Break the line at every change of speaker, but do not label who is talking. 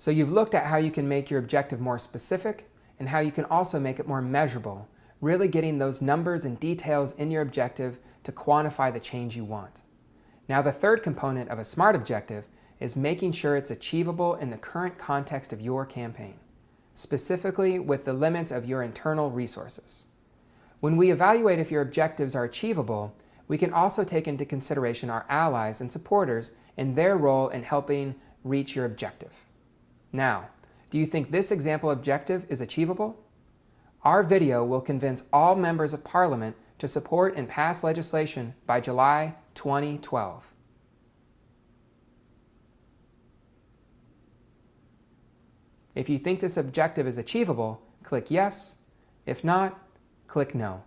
So you've looked at how you can make your objective more specific and how you can also make it more measurable, really getting those numbers and details in your objective to quantify the change you want. Now the third component of a SMART objective is making sure it's achievable in the current context of your campaign, specifically with the limits of your internal resources. When we evaluate if your objectives are achievable, we can also take into consideration our allies and supporters and their role in helping reach your objective. Now, do you think this example objective is achievable? Our video will convince all members of Parliament to support and pass legislation by July 2012. If you think this objective is achievable, click Yes. If not, click No.